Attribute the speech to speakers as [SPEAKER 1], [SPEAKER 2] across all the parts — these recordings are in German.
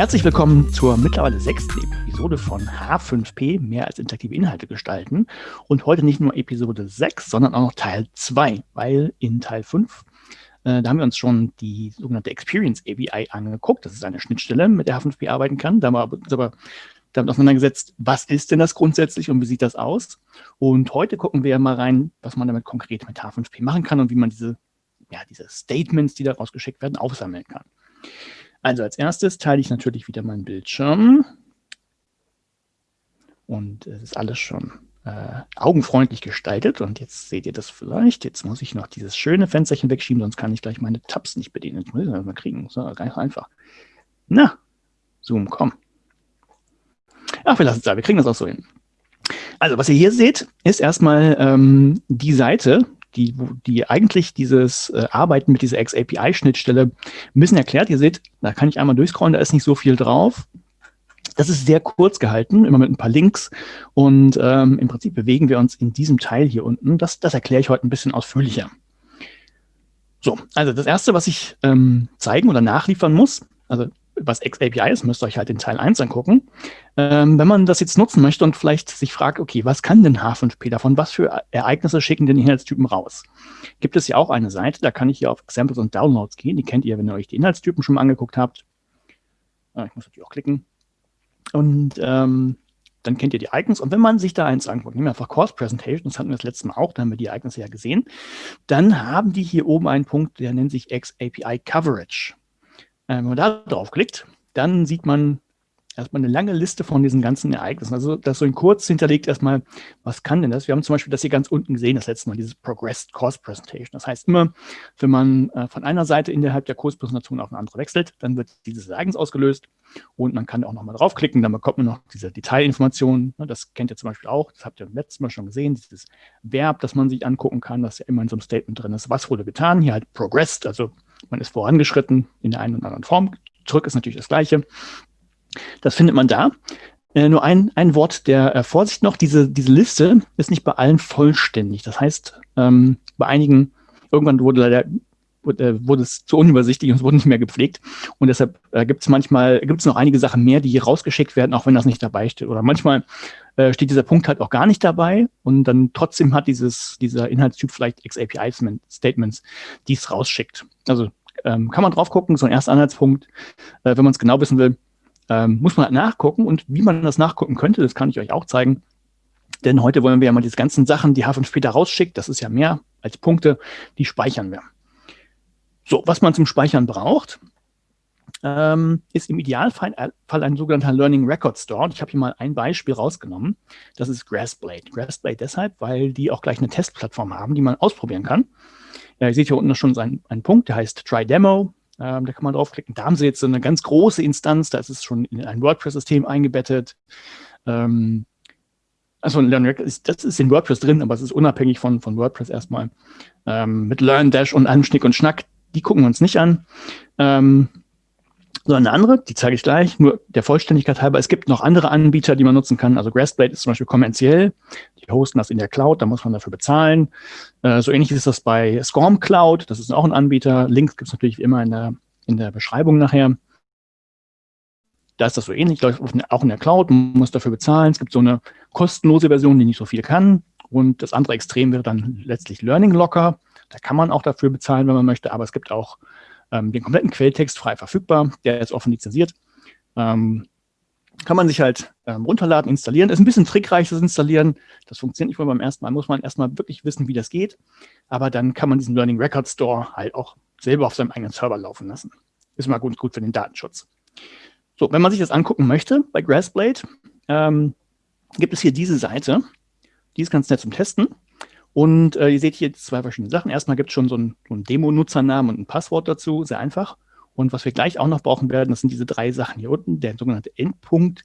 [SPEAKER 1] Herzlich willkommen zur mittlerweile sechsten Episode von H5P, mehr als interaktive Inhalte gestalten. Und heute nicht nur Episode 6, sondern auch noch Teil 2, weil in Teil 5, äh, da haben wir uns schon die sogenannte Experience API angeguckt. Das ist eine Schnittstelle, mit der H5P arbeiten kann. Da haben wir uns aber damit auseinandergesetzt, was ist denn das grundsätzlich und wie sieht das aus? Und heute gucken wir mal rein, was man damit konkret mit H5P machen kann und wie man diese, ja, diese Statements, die daraus geschickt werden, aufsammeln kann. Also als erstes teile ich natürlich wieder meinen Bildschirm. Und es ist alles schon äh, augenfreundlich gestaltet. Und jetzt seht ihr das vielleicht. Jetzt muss ich noch dieses schöne Fensterchen wegschieben, sonst kann ich gleich meine Tabs nicht bedienen. Das muss ich mal kriegen. So, ganz einfach. Na, Zoom, komm. Ach, wir lassen es da. Wir kriegen das auch so hin. Also, was ihr hier seht, ist erstmal ähm, die Seite, die, die eigentlich dieses äh, Arbeiten mit dieser X-API-Schnittstelle ein bisschen erklärt. Ihr seht, da kann ich einmal durchscrollen, da ist nicht so viel drauf. Das ist sehr kurz gehalten, immer mit ein paar Links. Und ähm, im Prinzip bewegen wir uns in diesem Teil hier unten. Das, das erkläre ich heute ein bisschen ausführlicher. So, also das Erste, was ich ähm, zeigen oder nachliefern muss, also was XAPI ist, müsst ihr euch halt in Teil 1 angucken. Ähm, wenn man das jetzt nutzen möchte und vielleicht sich fragt, okay, was kann denn H5P davon? Was für Ereignisse schicken denn Inhaltstypen raus? Gibt es ja auch eine Seite, da kann ich hier auf Examples und Downloads gehen. Die kennt ihr, wenn ihr euch die Inhaltstypen schon mal angeguckt habt. Ah, ich muss natürlich auch klicken. Und ähm, dann kennt ihr die Icons. Und wenn man sich da eins anguckt, nehmen wir einfach Course Presentation, das hatten wir das letzte Mal auch, da haben wir die Ereignisse ja gesehen, dann haben die hier oben einen Punkt, der nennt sich XAPI Coverage. Äh, wenn man da draufklickt, dann sieht man erstmal eine lange Liste von diesen ganzen Ereignissen. Also das so in kurz hinterlegt erstmal, was kann denn das? Wir haben zum Beispiel das hier ganz unten gesehen, das letzte Mal, dieses Progressed Course Presentation. Das heißt immer, wenn man äh, von einer Seite innerhalb der Kurspräsentation auf eine andere wechselt, dann wird dieses Ereignis ausgelöst und man kann auch nochmal draufklicken, dann bekommt man noch diese Detailinformationen. Ne, das kennt ihr zum Beispiel auch, das habt ihr letztes Mal schon gesehen, dieses Verb, das man sich angucken kann, das ja immer in so einem Statement drin ist. Was wurde getan? Hier halt progressed, also man ist vorangeschritten in der einen oder anderen Form. Zurück ist natürlich das Gleiche. Das findet man da. Äh, nur ein, ein Wort der äh, Vorsicht noch, diese, diese Liste ist nicht bei allen vollständig. Das heißt, ähm, bei einigen, irgendwann wurde leider wurde, äh, wurde es zu unübersichtlich und es wurde nicht mehr gepflegt. Und deshalb äh, gibt es manchmal, gibt es noch einige Sachen mehr, die hier rausgeschickt werden, auch wenn das nicht dabei steht. Oder manchmal äh, steht dieser Punkt halt auch gar nicht dabei und dann trotzdem hat dieses, dieser Inhaltstyp vielleicht XAPI-Statements, die es rausschickt. Also ähm, kann man drauf gucken, so ein erster Anhaltspunkt. Äh, wenn man es genau wissen will, ähm, muss man halt nachgucken. Und wie man das nachgucken könnte, das kann ich euch auch zeigen. Denn heute wollen wir ja mal diese ganzen Sachen, die H5 später rausschickt, das ist ja mehr als Punkte, die speichern wir. So, was man zum Speichern braucht, ähm, ist im Idealfall ein sogenannter Learning Record Store. Und ich habe hier mal ein Beispiel rausgenommen. Das ist Grassblade. Grassblade deshalb, weil die auch gleich eine Testplattform haben, die man ausprobieren kann. Ja, ihr seht hier unten schon einen, einen Punkt, der heißt Try Demo. Ähm, da kann man draufklicken. Da haben sie jetzt so eine ganz große Instanz, da ist es schon in ein WordPress-System eingebettet. Ähm, also das ist in WordPress drin, aber es ist unabhängig von, von WordPress erstmal. Ähm, mit Learn Dash und allem Schnick und Schnack, die gucken wir uns nicht an. Ähm, sondern eine andere, die zeige ich gleich, nur der Vollständigkeit halber. Es gibt noch andere Anbieter, die man nutzen kann. Also Grassblade ist zum Beispiel kommerziell. Die hosten das in der Cloud, da muss man dafür bezahlen. Äh, so ähnlich ist das bei Scorm Cloud, das ist auch ein Anbieter. Links gibt es natürlich wie immer in der, in der Beschreibung nachher. Da ist das so ähnlich, auch in der Cloud, man muss dafür bezahlen. Es gibt so eine kostenlose Version, die nicht so viel kann. Und das andere Extrem wäre dann letztlich Learning Locker. Da kann man auch dafür bezahlen, wenn man möchte, aber es gibt auch ähm, den kompletten Quelltext frei verfügbar, der ist offen lizenziert. Ähm, kann man sich halt ähm, runterladen, installieren. Ist ein bisschen trickreich, das Installieren. Das funktioniert nicht nur beim ersten Mal, muss man erstmal wirklich wissen, wie das geht. Aber dann kann man diesen Learning Record Store halt auch selber auf seinem eigenen Server laufen lassen. Ist mal gut, gut für den Datenschutz. So, wenn man sich das angucken möchte bei Grassblade, ähm, gibt es hier diese Seite. Die ist ganz nett zum Testen. Und äh, ihr seht hier zwei verschiedene Sachen. Erstmal gibt es schon so einen, so einen Demo-Nutzernamen und ein Passwort dazu, sehr einfach. Und was wir gleich auch noch brauchen werden, das sind diese drei Sachen hier unten, der sogenannte Endpunkt,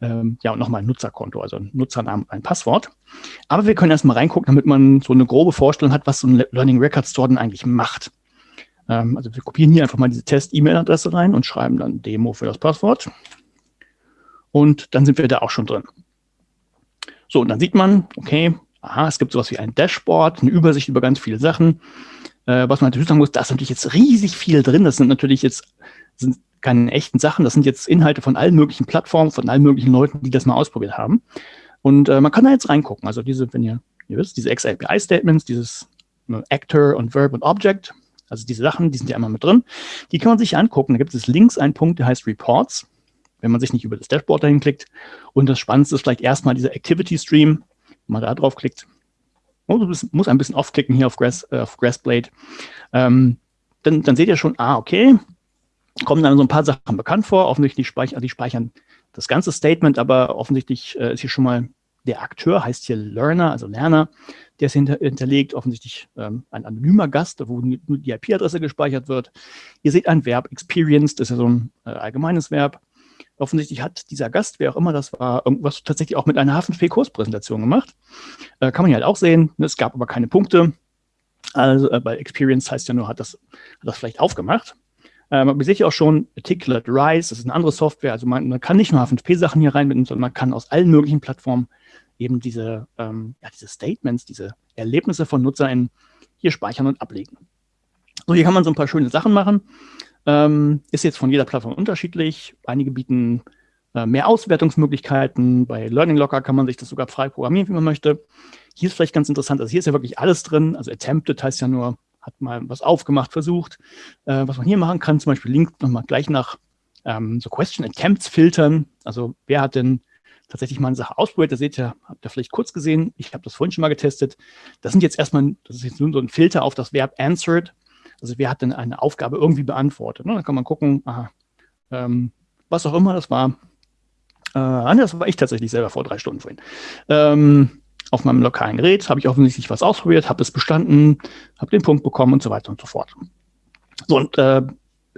[SPEAKER 1] ähm, ja, und nochmal ein Nutzerkonto, also ein Nutzernamen und ein Passwort. Aber wir können erstmal reingucken, damit man so eine grobe Vorstellung hat, was so ein Learning Record Store denn eigentlich macht. Ähm, also wir kopieren hier einfach mal diese Test-E-Mail-Adresse rein und schreiben dann Demo für das Passwort. Und dann sind wir da auch schon drin. So, und dann sieht man, okay, aha, es gibt sowas wie ein Dashboard, eine Übersicht über ganz viele Sachen. Äh, was man natürlich sagen muss, da ist natürlich jetzt riesig viel drin. Das sind natürlich jetzt sind keine echten Sachen. Das sind jetzt Inhalte von allen möglichen Plattformen, von allen möglichen Leuten, die das mal ausprobiert haben. Und äh, man kann da jetzt reingucken. Also diese, wenn ihr, ihr wisst, diese XAPI-Statements, dieses ne, Actor und Verb und Object, also diese Sachen, die sind ja immer mit drin. Die kann man sich angucken. Da gibt es links einen Punkt, der heißt Reports, wenn man sich nicht über das Dashboard dahin klickt. Und das Spannendste ist vielleicht erstmal dieser Activity Stream. Man da drauf klickt, oh, muss ein bisschen aufklicken hier auf, Grass, äh, auf Grassblade. Ähm, dann, dann seht ihr schon, ah, okay, kommen dann so ein paar Sachen bekannt vor. Offensichtlich speichern, die speichern das ganze Statement, aber offensichtlich äh, ist hier schon mal der Akteur, heißt hier Learner, also Lerner, der ist hinter, hinterlegt, offensichtlich ähm, ein anonymer Gast, wo nur die IP-Adresse gespeichert wird. Ihr seht ein Verb, experienced, das ist ja so ein äh, allgemeines Verb. Offensichtlich hat dieser Gast, wer auch immer das war, irgendwas tatsächlich auch mit einer HFNP-Kurspräsentation gemacht. Äh, kann man hier halt auch sehen. Es gab aber keine Punkte. Also äh, bei Experience heißt ja nur, hat das, hat das vielleicht aufgemacht. Ähm, aber ihr seht ja auch schon, Articulate Rise, das ist eine andere Software. Also man, man kann nicht nur HFNP-Sachen hier reinbinden, sondern man kann aus allen möglichen Plattformen eben diese, ähm, ja, diese Statements, diese Erlebnisse von NutzerInnen hier speichern und ablegen. So, hier kann man so ein paar schöne Sachen machen. Ähm, ist jetzt von jeder Plattform unterschiedlich. Einige bieten äh, mehr Auswertungsmöglichkeiten. Bei Learning Locker kann man sich das sogar frei programmieren, wie man möchte. Hier ist vielleicht ganz interessant, also hier ist ja wirklich alles drin. Also Attempted heißt ja nur, hat mal was aufgemacht, versucht. Äh, was man hier machen kann, zum Beispiel Link nochmal gleich nach ähm, so Question Attempts filtern. Also wer hat denn tatsächlich mal eine Sache ausprobiert? Da seht ihr, habt ihr vielleicht kurz gesehen. Ich habe das vorhin schon mal getestet. Das sind jetzt erstmal, das ist jetzt nur so ein Filter auf das Verb answered. Also wer hat denn eine Aufgabe irgendwie beantwortet? Ne? Dann kann man gucken, aha, ähm, was auch immer das war. Äh, das war ich tatsächlich selber vor drei Stunden vorhin. Ähm, auf meinem lokalen Gerät habe ich offensichtlich was ausprobiert, habe es bestanden, habe den Punkt bekommen und so weiter und so fort. So, und äh,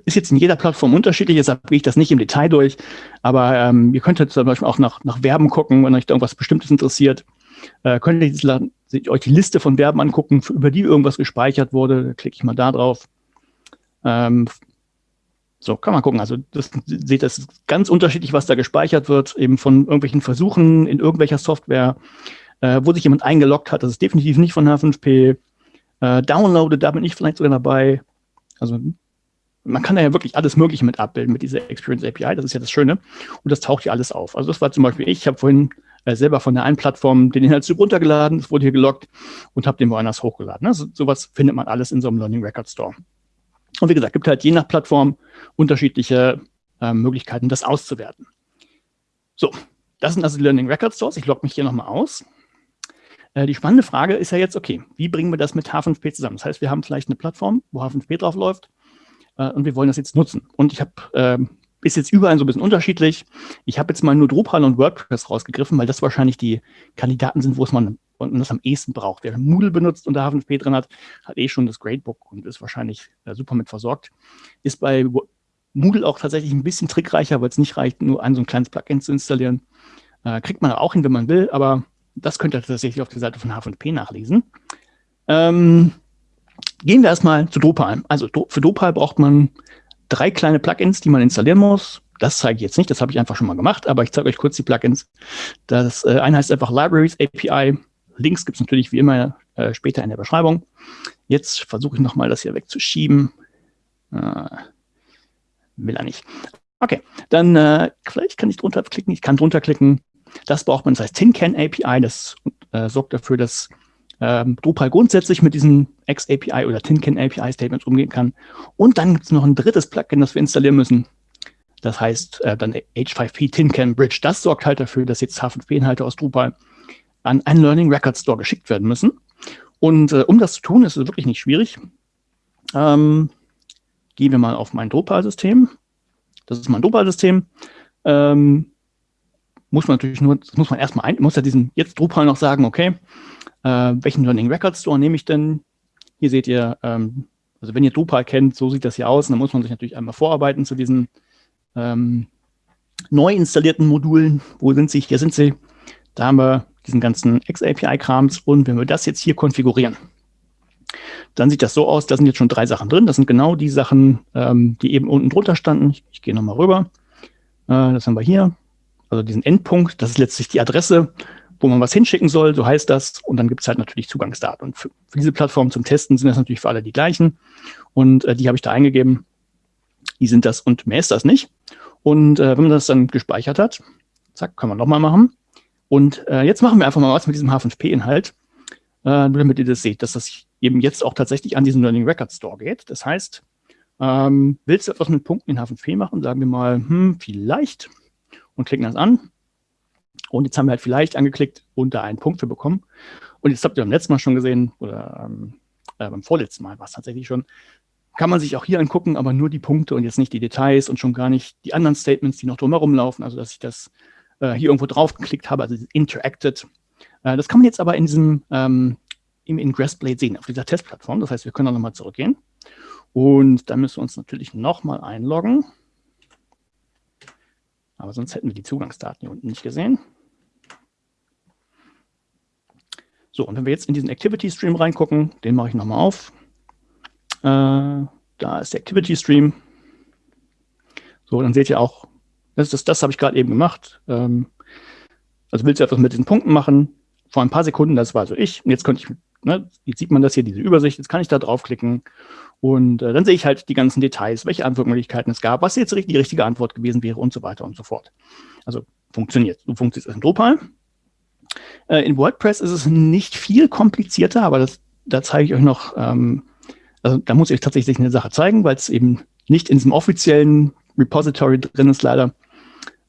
[SPEAKER 1] ist jetzt in jeder Plattform unterschiedlich, deshalb gehe ich das nicht im Detail durch, aber ähm, ihr könntet zum Beispiel auch nach, nach Verben gucken, wenn euch da irgendwas Bestimmtes interessiert. Äh, könnt ihr euch die Liste von Verben angucken, über die irgendwas gespeichert wurde. Da klicke ich mal da drauf. Ähm, so, kann man gucken. Also das seht das ist ganz unterschiedlich, was da gespeichert wird, eben von irgendwelchen Versuchen in irgendwelcher Software, äh, wo sich jemand eingeloggt hat. Das ist definitiv nicht von H5P. Äh, downloaded, da bin ich vielleicht sogar dabei. Also man kann da ja wirklich alles Mögliche mit abbilden mit dieser Experience API. Das ist ja das Schöne. Und das taucht hier alles auf. Also das war zum Beispiel ich. Ich habe vorhin äh, selber von der einen Plattform den Inhaltstyp runtergeladen, es wurde hier gelockt und habe den woanders hochgeladen. Also sowas findet man alles in so einem Learning Record Store. Und wie gesagt, gibt halt je nach Plattform unterschiedliche äh, Möglichkeiten, das auszuwerten. So, das sind also die Learning Record Stores. Ich logge mich hier nochmal aus. Äh, die spannende Frage ist ja jetzt, okay, wie bringen wir das mit H5P zusammen? Das heißt, wir haben vielleicht eine Plattform, wo H5P drauf läuft äh, und wir wollen das jetzt nutzen. Und ich habe ähm, ist jetzt überall so ein bisschen unterschiedlich. Ich habe jetzt mal nur Drupal und WordPress rausgegriffen, weil das wahrscheinlich die Kandidaten sind, wo es man und das am ehesten braucht. Wer Moodle benutzt und da HFNP drin hat, hat eh schon das Gradebook und ist wahrscheinlich äh, super mit versorgt. Ist bei Moodle auch tatsächlich ein bisschen trickreicher, weil es nicht reicht, nur ein so ein kleines Plugin zu installieren. Äh, kriegt man auch hin, wenn man will, aber das könnt ihr tatsächlich auf der Seite von HFNP nachlesen. Ähm, gehen wir erstmal zu Drupal. Also für Drupal braucht man drei kleine Plugins, die man installieren muss. Das zeige ich jetzt nicht, das habe ich einfach schon mal gemacht, aber ich zeige euch kurz die Plugins. Das äh, eine heißt einfach Libraries API. Links gibt es natürlich wie immer äh, später in der Beschreibung. Jetzt versuche ich nochmal das hier wegzuschieben. Äh, will er nicht. Okay, dann äh, vielleicht kann ich drunter klicken. Ich kann drunter klicken. Das braucht man, das heißt TinCan API. Das äh, sorgt dafür, dass ähm, Drupal grundsätzlich mit diesen XAPI oder TinCan API Statements umgehen kann. Und dann gibt es noch ein drittes Plugin, das wir installieren müssen. Das heißt äh, dann H5P TinCan Bridge. Das sorgt halt dafür, dass jetzt H5P-Inhalte aus Drupal an einen Learning Record Store geschickt werden müssen. Und äh, um das zu tun, ist es wirklich nicht schwierig. Ähm, gehen wir mal auf mein Drupal-System. Das ist mein Drupal-System. Ähm, muss man natürlich nur, das muss man erstmal ein, muss ja diesen jetzt Drupal noch sagen, okay, äh, welchen Learning Record Store nehme ich denn? Hier seht ihr, ähm, also wenn ihr Drupal kennt, so sieht das hier aus. dann muss man sich natürlich einmal vorarbeiten zu diesen ähm, neu installierten Modulen. Wo sind sie? Hier sind sie. Da haben wir diesen ganzen XAPI-Krams. Und wenn wir das jetzt hier konfigurieren, dann sieht das so aus, da sind jetzt schon drei Sachen drin. Das sind genau die Sachen, ähm, die eben unten drunter standen. Ich, ich gehe nochmal rüber. Äh, das haben wir hier. Also diesen Endpunkt, das ist letztlich die Adresse, wo man was hinschicken soll, so heißt das. Und dann gibt es halt natürlich Zugangsdaten. Und für, für, diese Plattform zum Testen sind das natürlich für alle die gleichen. Und äh, die habe ich da eingegeben. die sind das und mehr ist das nicht. Und äh, wenn man das dann gespeichert hat, zack, können wir nochmal machen. Und äh, jetzt machen wir einfach mal was mit diesem H5P-Inhalt, äh, nur damit ihr das seht, dass das eben jetzt auch tatsächlich an diesen Learning Record Store geht. Das heißt, ähm, willst du etwas mit Punkten in H5P machen? Sagen wir mal, hm, vielleicht. Und klicken das an. Und jetzt haben wir halt vielleicht angeklickt und da einen Punkt für bekommen. Und jetzt habt ihr beim letzten Mal schon gesehen, oder ähm, äh, beim vorletzten Mal war es tatsächlich schon, kann man sich auch hier angucken, aber nur die Punkte und jetzt nicht die Details und schon gar nicht die anderen Statements, die noch drumherum laufen. Also dass ich das äh, hier irgendwo drauf geklickt habe, also interacted. Äh, das kann man jetzt aber in diesem ähm, im Ingressblade sehen, auf dieser Testplattform. Das heißt, wir können auch nochmal zurückgehen. Und dann müssen wir uns natürlich nochmal einloggen. Aber sonst hätten wir die Zugangsdaten hier unten nicht gesehen. So, und wenn wir jetzt in diesen Activity Stream reingucken, den mache ich nochmal auf. Äh, da ist der Activity Stream. So, dann seht ihr auch, das, das, das habe ich gerade eben gemacht. Ähm, also willst du etwas mit diesen Punkten machen? Vor ein paar Sekunden, das war also ich. Und jetzt könnte ich, ne, jetzt sieht man das hier, diese Übersicht. Jetzt kann ich da draufklicken und äh, dann sehe ich halt die ganzen Details, welche Antwortmöglichkeiten es gab, was jetzt die richtige Antwort gewesen wäre und so weiter und so fort. Also funktioniert. So funktioniert es in Drupal. Äh, in WordPress ist es nicht viel komplizierter, aber das, da zeige ich euch noch, ähm, also da muss ich euch tatsächlich eine Sache zeigen, weil es eben nicht in diesem offiziellen Repository drin ist leider.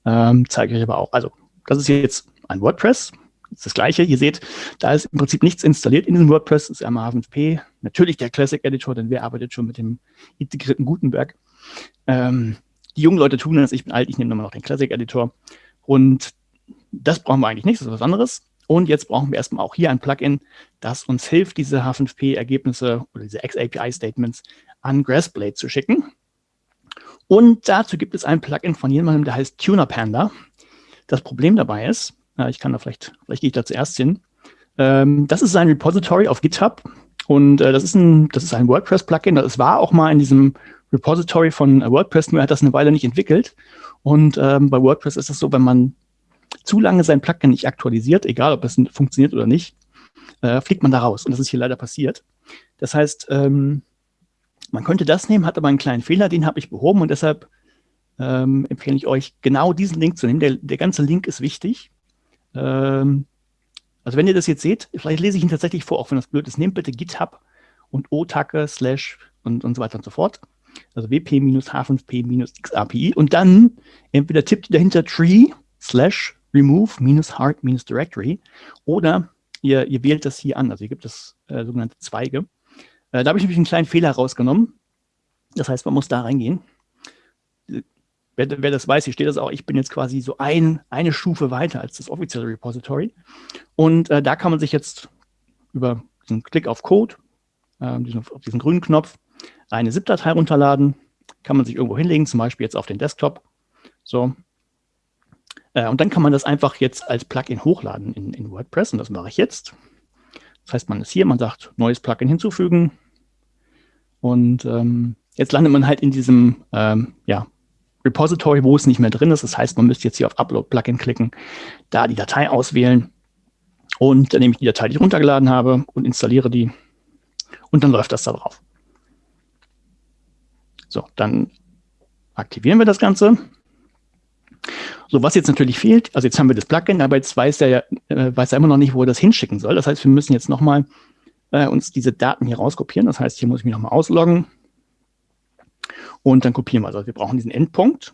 [SPEAKER 1] Ähm, zeige ich euch aber auch. Also das ist jetzt ein WordPress. Das ist das gleiche. Ihr seht, da ist im Prinzip nichts installiert in diesem WordPress. Das ist einmal H5P. Natürlich der Classic Editor, denn wer arbeitet schon mit dem integrierten Gutenberg? Ähm, die jungen Leute tun das. Ich bin alt, ich nehme immer noch den Classic Editor. Und das brauchen wir eigentlich nicht, das ist was anderes. Und jetzt brauchen wir erstmal auch hier ein Plugin, das uns hilft, diese H5P-Ergebnisse oder diese XAPI-Statements an Grassblade zu schicken. Und dazu gibt es ein Plugin von jemandem, der heißt Tuner Panda. Das Problem dabei ist, ich kann da vielleicht, vielleicht gehe ich da zuerst hin, ähm, das ist ein Repository auf GitHub und äh, das ist ein, das ist ein WordPress-Plugin. Das war auch mal in diesem Repository von WordPress, nur er hat das eine Weile nicht entwickelt. Und ähm, bei WordPress ist es so, wenn man zu lange sein Plugin nicht aktualisiert, egal ob es funktioniert oder nicht, äh, fliegt man da raus. Und das ist hier leider passiert. Das heißt, ähm, man könnte das nehmen, hat aber einen kleinen Fehler, den habe ich behoben und deshalb ähm, empfehle ich euch, genau diesen Link zu nehmen. Der, der ganze Link ist wichtig. Ähm, also wenn ihr das jetzt seht, vielleicht lese ich ihn tatsächlich vor, auch wenn das blöd ist. Nehmt bitte GitHub und otake slash und, und so weiter und so fort. Also wp-h5p-xapi und dann entweder tippt ihr dahinter tree slash remove-heart-directory oder ihr, ihr wählt das hier an. Also hier gibt es äh, sogenannte Zweige. Äh, da habe ich nämlich einen kleinen Fehler rausgenommen. Das heißt, man muss da reingehen. Wer, wer, das weiß, hier steht das auch, ich bin jetzt quasi so ein, eine Stufe weiter als das offizielle Repository. Und äh, da kann man sich jetzt über diesen Klick auf Code, äh, diesen, auf diesen grünen Knopf, eine ZIP-Datei runterladen, kann man sich irgendwo hinlegen, zum Beispiel jetzt auf den Desktop. So, äh, und dann kann man das einfach jetzt als Plugin hochladen in, in WordPress und das mache ich jetzt. Das heißt, man ist hier, man sagt, neues Plugin hinzufügen und ähm, jetzt landet man halt in diesem ähm, ja, Repository, wo es nicht mehr drin ist. Das heißt, man müsste jetzt hier auf Upload Plugin klicken, da die Datei auswählen und dann nehme ich die Datei, die ich runtergeladen habe und installiere die und dann läuft das da drauf. So, dann aktivieren wir das Ganze. So, was jetzt natürlich fehlt, also jetzt haben wir das Plugin, aber jetzt weiß er, äh, weiß er immer noch nicht, wo er das hinschicken soll. Das heißt, wir müssen jetzt nochmal äh, uns diese Daten hier rauskopieren. Das heißt, hier muss ich mich nochmal ausloggen und dann kopieren wir. Also wir brauchen diesen Endpunkt,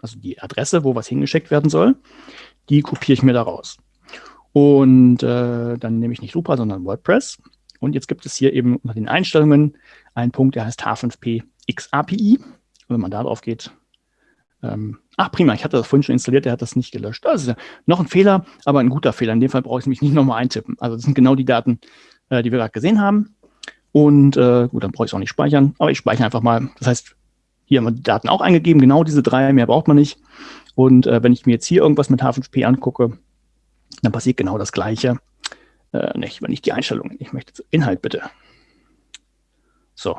[SPEAKER 1] also die Adresse, wo was hingeschickt werden soll. Die kopiere ich mir da raus. Und äh, dann nehme ich nicht Drupal, sondern WordPress. Und jetzt gibt es hier eben unter den Einstellungen einen Punkt, der heißt H5P XAPI. Und wenn man da drauf geht, ähm, ach prima, ich hatte das vorhin schon installiert, der hat das nicht gelöscht. Das ist ja noch ein Fehler, aber ein guter Fehler. In dem Fall brauche ich mich nicht nochmal eintippen. Also das sind genau die Daten, äh, die wir gerade gesehen haben. Und äh, gut, dann brauche ich es auch nicht speichern, aber ich speichere einfach mal. Das heißt, hier haben wir die Daten auch eingegeben, genau diese drei, mehr braucht man nicht. Und äh, wenn ich mir jetzt hier irgendwas mit H5P angucke, dann passiert genau das Gleiche. Äh, nicht, wenn ich die Einstellungen, ich möchte Inhalt bitte. So,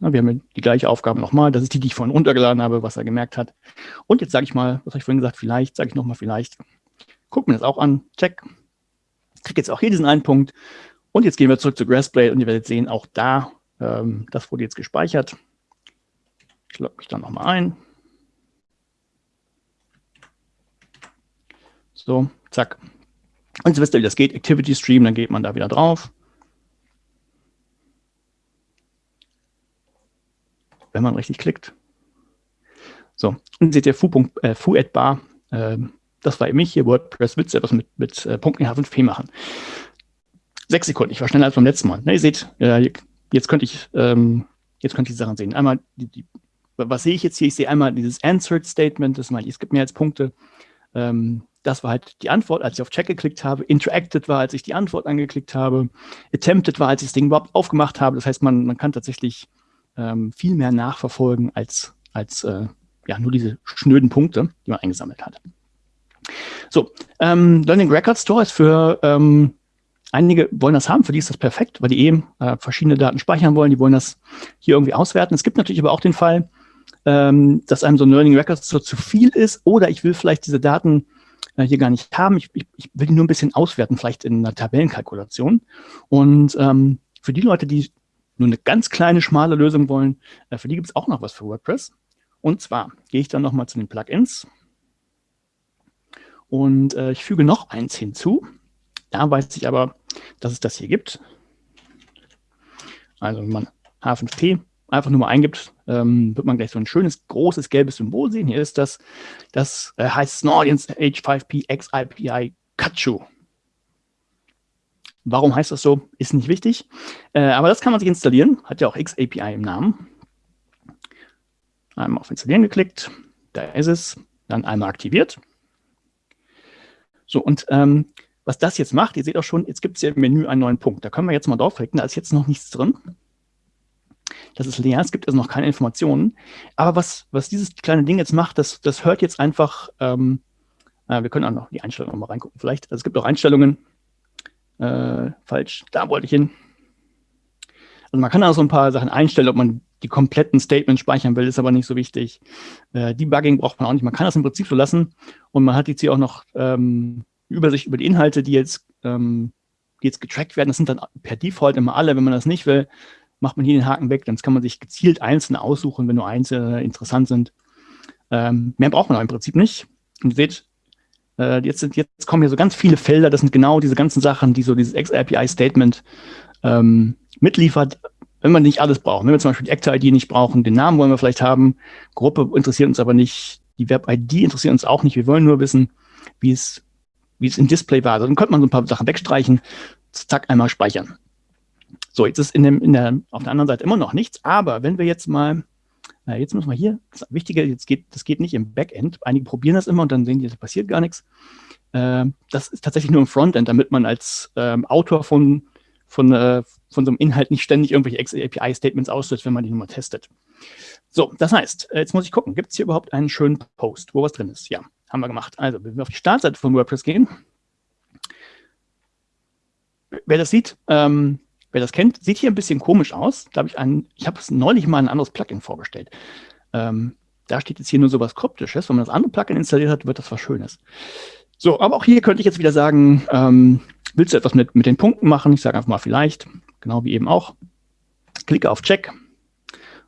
[SPEAKER 1] wir haben die gleiche Aufgabe nochmal. Das ist die, die ich vorhin runtergeladen habe, was er gemerkt hat. Und jetzt sage ich mal, was habe ich vorhin gesagt, vielleicht, sage ich nochmal vielleicht. Guck mir das auch an, check. Kriege jetzt auch hier diesen einen Punkt. Und jetzt gehen wir zurück zu Grassblade und ihr werdet sehen, auch da, ähm, das wurde jetzt gespeichert. Ich logge mich dann nochmal ein. So, zack. Und jetzt wisst ihr, wie das geht. Activity Stream, dann geht man da wieder drauf. Wenn man richtig klickt. So, und seht ihr Fu, äh, Fu Bar. Äh, das war eben mich hier, WordPress, du etwas mit, mit äh, Punkten H5P machen. Sechs Sekunden, ich war schneller als beim letzten Mal. Ne, ihr seht, äh, jetzt könnte ich ähm, jetzt könnte ich die Sachen sehen. Einmal, die, die, was sehe ich jetzt hier? Ich sehe einmal dieses Answered Statement, das mal, es gibt mehr als Punkte. Ähm, das war halt die Antwort, als ich auf Check geklickt habe. Interacted war, als ich die Antwort angeklickt habe. Attempted war, als ich das Ding überhaupt aufgemacht habe. Das heißt, man, man kann tatsächlich ähm, viel mehr nachverfolgen als, als äh, ja, nur diese schnöden Punkte, die man eingesammelt hat. So, ähm, Learning Record Store ist für ähm, einige wollen das haben, für die ist das perfekt, weil die eben äh, verschiedene Daten speichern wollen, die wollen das hier irgendwie auswerten. Es gibt natürlich aber auch den Fall, ähm, dass einem so ein Learning Record Store zu viel ist oder ich will vielleicht diese Daten äh, hier gar nicht haben. Ich, ich, ich, will die nur ein bisschen auswerten, vielleicht in einer Tabellenkalkulation. Und ähm, für die Leute, die nur eine ganz kleine, schmale Lösung wollen, äh, für die gibt es auch noch was für WordPress. Und zwar gehe ich dann nochmal zu den Plugins und äh, ich füge noch eins hinzu. Da weiß ich aber, dass es das hier gibt. Also wenn man H5P einfach nur mal eingibt, ähm, wird man gleich so ein schönes, großes, gelbes Symbol sehen. Hier ist das, das äh, heißt Snordians H5P XIPI Kachu. Warum heißt das so? Ist nicht wichtig. Äh, aber das kann man sich installieren. Hat ja auch XAPI im Namen. Einmal auf Installieren geklickt. Da ist es. Dann einmal aktiviert. So, und ähm, was das jetzt macht, ihr seht auch schon, jetzt gibt es hier im Menü einen neuen Punkt. Da können wir jetzt mal draufklicken, da ist jetzt noch nichts drin. Das ist leer, es gibt also noch keine Informationen. Aber was, was dieses kleine Ding jetzt macht, das, das hört jetzt einfach, ähm, äh, wir können auch noch die Einstellungen mal reingucken vielleicht. Also es gibt auch Einstellungen, äh, falsch, da wollte ich hin. Also man kann auch so ein paar Sachen einstellen, ob man die kompletten Statements speichern will, ist aber nicht so wichtig. Äh, Debugging braucht man auch nicht. Man kann das im Prinzip so lassen und man hat jetzt hier auch noch ähm, Übersicht über die Inhalte, die jetzt, ähm, die jetzt getrackt werden. Das sind dann per Default immer alle. Wenn man das nicht will, macht man hier den Haken weg. Dann kann man sich gezielt einzelne aussuchen, wenn nur einzelne interessant sind. Ähm, mehr braucht man aber im Prinzip nicht. Und ihr seht, äh, jetzt, sind, jetzt kommen hier so ganz viele Felder. Das sind genau diese ganzen Sachen, die so dieses XAPI-Statement ähm, mitliefert wenn wir nicht alles brauchen, wenn wir zum Beispiel die Actor-ID nicht brauchen, den Namen wollen wir vielleicht haben, Gruppe interessiert uns aber nicht, die Web-ID interessiert uns auch nicht, wir wollen nur wissen, wie es, wie es im Display war. Also dann könnte man so ein paar Sachen wegstreichen, zack, einmal speichern. So, jetzt ist in dem, in der, auf der anderen Seite immer noch nichts, aber wenn wir jetzt mal, äh, jetzt müssen wir hier, das Wichtige, jetzt geht, das geht nicht im Backend, einige probieren das immer und dann sehen die, es passiert gar nichts. Äh, das ist tatsächlich nur im Frontend, damit man als ähm, Autor von von, äh, von so einem Inhalt nicht ständig irgendwelche API-Statements auslöst, wenn man die nur mal testet. So, das heißt, äh, jetzt muss ich gucken, gibt es hier überhaupt einen schönen Post, wo was drin ist? Ja, haben wir gemacht. Also, wenn wir auf die Startseite von WordPress gehen, wer das sieht, ähm, wer das kennt, sieht hier ein bisschen komisch aus. Da habe ich einen, ich habe es neulich mal ein anderes Plugin vorgestellt. Ähm, da steht jetzt hier nur so was Kryptisches. Wenn man das andere Plugin installiert hat, wird das was Schönes. So, aber auch hier könnte ich jetzt wieder sagen, ähm, willst du etwas mit, mit den Punkten machen? Ich sage einfach mal vielleicht, genau wie eben auch. Klicke auf Check.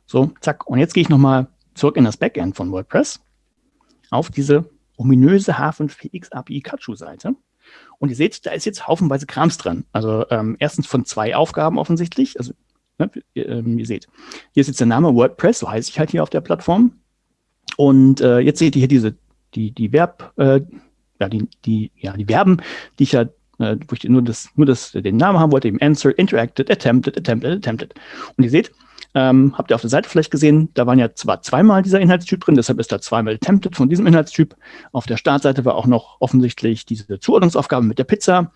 [SPEAKER 1] So, zack. Und jetzt gehe ich nochmal zurück in das Backend von WordPress auf diese ominöse H5PX API Kachu-Seite. Und ihr seht, da ist jetzt haufenweise Krams drin. Also ähm, erstens von zwei Aufgaben offensichtlich. Also ne, ihr, ähm, ihr, seht, hier ist jetzt der Name WordPress, so heiße ich halt hier auf der Plattform. Und äh, jetzt seht ihr hier diese, die, die Verb, äh, ja, die, die, ja, die Verben, die ich ja, äh, wo ich nur das, nur das, den Namen haben wollte, eben Answer, Interacted, Attempted, Attempted, Attempted. Und ihr seht, ähm, habt ihr auf der Seite vielleicht gesehen, da waren ja zwar zweimal dieser Inhaltstyp drin, deshalb ist da zweimal Attempted von diesem Inhaltstyp. Auf der Startseite war auch noch offensichtlich diese Zuordnungsaufgabe mit der Pizza.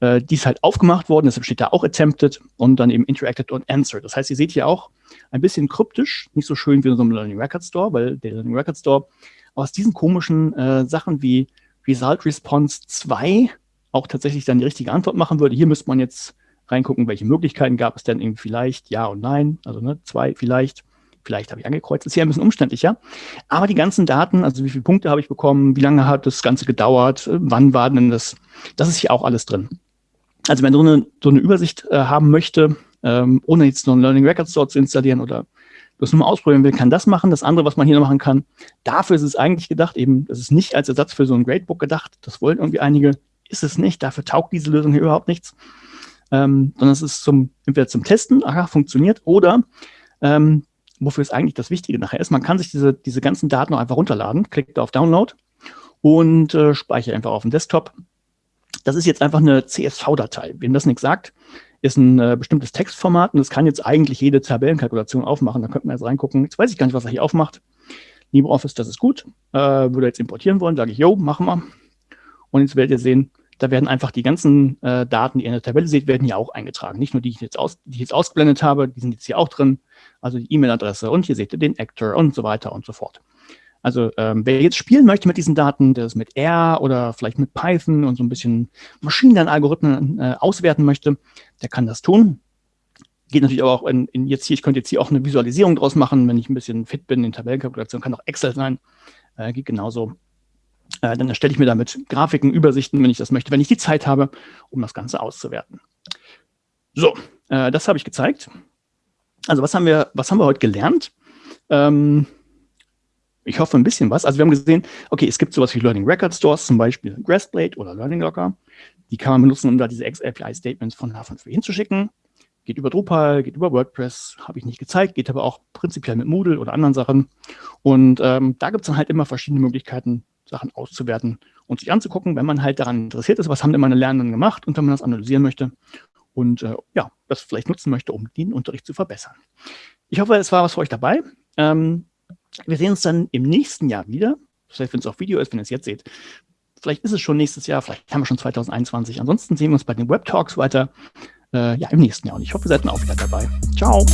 [SPEAKER 1] Äh, die ist halt aufgemacht worden, deshalb steht da auch Attempted und dann eben Interacted und Answered. Das heißt, ihr seht hier auch ein bisschen kryptisch, nicht so schön wie in so einem Learning Record Store, weil der Learning Record Store aus diesen komischen äh, Sachen wie Result Response 2 auch tatsächlich dann die richtige Antwort machen würde. Hier müsste man jetzt reingucken, welche Möglichkeiten gab es denn eben vielleicht ja und nein, also ne, zwei vielleicht, vielleicht habe ich angekreuzt, ist hier ein bisschen umständlicher. Aber die ganzen Daten, also wie viele Punkte habe ich bekommen, wie lange hat das Ganze gedauert, wann war denn das, das ist hier auch alles drin. Also wenn du so eine, so eine Übersicht äh, haben möchte, ähm, ohne jetzt noch einen Learning Record Store zu installieren oder das nur mal ausprobieren will, kann das machen. Das andere, was man hier noch machen kann, dafür ist es eigentlich gedacht, eben, das ist nicht als Ersatz für so ein Gradebook gedacht. Das wollen irgendwie einige, ist es nicht. Dafür taugt diese Lösung hier überhaupt nichts. Ähm, sondern es ist zum, entweder zum Testen, aha, funktioniert, oder ähm, wofür es eigentlich das Wichtige nachher ist, man kann sich diese, diese ganzen Daten auch einfach runterladen, klickt auf Download und äh, speichert einfach auf dem Desktop. Das ist jetzt einfach eine CSV-Datei. Wem das nichts sagt, ist ein äh, bestimmtes Textformat und das kann jetzt eigentlich jede Tabellenkalkulation aufmachen. Da könnte man jetzt reingucken. Jetzt weiß ich gar nicht, was er hier aufmacht. LibreOffice, das ist gut. Äh, würde jetzt importieren wollen, sage ich, jo, machen wir. Und jetzt werdet ihr sehen, da werden einfach die ganzen äh, Daten, die ihr in der Tabelle seht, werden hier auch eingetragen. Nicht nur die, ich jetzt aus, die ich jetzt ausgeblendet habe, die sind jetzt hier auch drin. Also die E-Mail-Adresse und hier seht ihr den Actor und so weiter und so fort. Also ähm, wer jetzt spielen möchte mit diesen Daten, der es mit R oder vielleicht mit Python und so ein bisschen Maschinenlernalgorithmen äh, auswerten möchte, der kann das tun. Geht natürlich aber auch in, in, jetzt hier, ich könnte jetzt hier auch eine Visualisierung draus machen, wenn ich ein bisschen fit bin in Tabellenkalkulation, kann auch Excel sein, äh, geht genauso. Äh, dann erstelle ich mir damit Grafiken, Übersichten, wenn ich das möchte, wenn ich die Zeit habe, um das Ganze auszuwerten. So, äh, das habe ich gezeigt. Also was haben wir, was haben wir heute gelernt? Ähm, ich hoffe ein bisschen was. Also wir haben gesehen, okay, es gibt sowas wie Learning Record Stores, zum Beispiel Grassblade oder Learning Locker. Die kann man benutzen, um da diese XAPI-Statements von H5 hinzuschicken. Geht über Drupal, geht über WordPress, habe ich nicht gezeigt, geht aber auch prinzipiell mit Moodle oder anderen Sachen. Und ähm, da gibt es dann halt immer verschiedene Möglichkeiten, Sachen auszuwerten und sich anzugucken, wenn man halt daran interessiert ist, was haben denn meine Lernenden gemacht und wenn man das analysieren möchte und äh, ja, das vielleicht nutzen möchte, um den Unterricht zu verbessern. Ich hoffe, es war was für euch dabei. Ähm, wir sehen uns dann im nächsten Jahr wieder. Vielleicht, wenn es auf Video ist, wenn ihr es jetzt seht. Vielleicht ist es schon nächstes Jahr, vielleicht haben wir schon 2021. Ansonsten sehen wir uns bei den Web Talks weiter äh, ja, im nächsten Jahr. Und ich hoffe, ihr seid dann auch wieder dabei. Ciao.